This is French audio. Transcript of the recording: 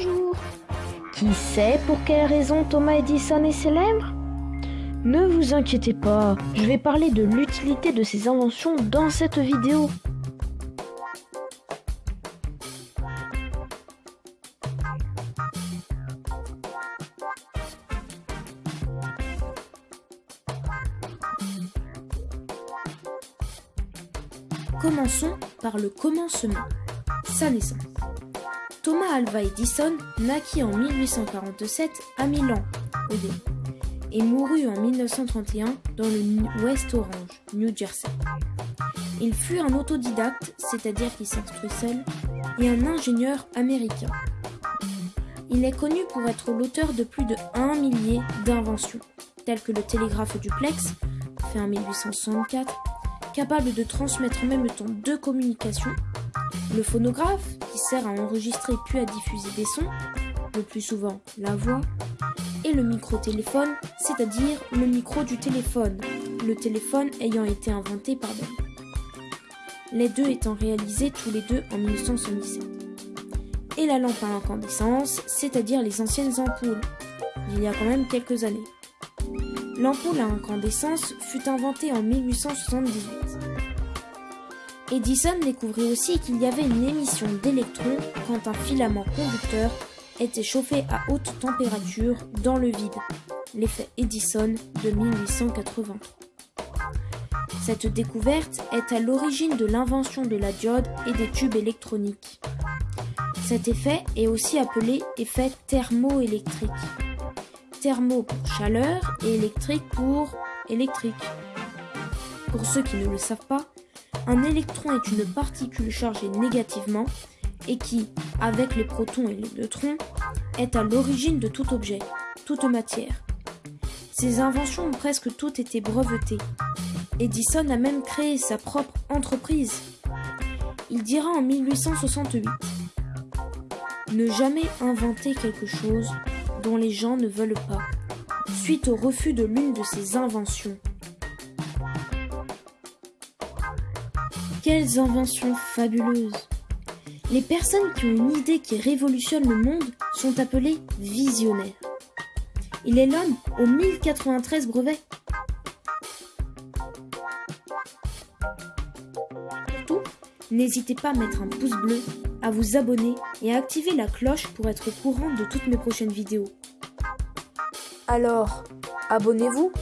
bonjour. Qui sait pour quelle raison Thomas Edison est célèbre? Ne vous inquiétez pas, je vais parler de l'utilité de ses inventions dans cette vidéo. Commençons par le commencement, sa naissance. Thomas Alva Edison naquit en 1847 à Milan, au et mourut en 1931 dans le West Orange, New Jersey. Il fut un autodidacte, c'est-à-dire qu'il s'instruit seul, et un ingénieur américain. Il est connu pour être l'auteur de plus de 1 millier d'inventions, telles que le télégraphe duplex, fait en 1864, capable de transmettre en même temps deux communications, le phonographe, sert à enregistrer puis à diffuser des sons, le plus souvent la voix, et le micro-téléphone, c'est-à-dire le micro du téléphone, le téléphone ayant été inventé par Bell. Les deux étant réalisés tous les deux en 1977. Et la lampe à incandescence, c'est-à-dire les anciennes ampoules, il y a quand même quelques années. L'ampoule à incandescence fut inventée en 1878. Edison découvrit aussi qu'il y avait une émission d'électrons quand un filament conducteur était chauffé à haute température dans le vide, l'effet Edison de 1883. Cette découverte est à l'origine de l'invention de la diode et des tubes électroniques. Cet effet est aussi appelé effet thermoélectrique thermo pour chaleur et électrique pour électrique. Pour ceux qui ne le savent pas, un électron est une particule chargée négativement et qui, avec les protons et les neutrons, est à l'origine de tout objet, toute matière. Ses inventions ont presque toutes été brevetées. Edison a même créé sa propre entreprise. Il dira en 1868 Ne jamais inventer quelque chose dont les gens ne veulent pas, suite au refus de l'une de ses inventions. Quelles inventions fabuleuses Les personnes qui ont une idée qui révolutionne le monde sont appelées visionnaires. Il est l'homme aux 1093 brevets. Surtout, n'hésitez pas à mettre un pouce bleu à vous abonner et à activer la cloche pour être au courant de toutes mes prochaines vidéos. Alors, abonnez-vous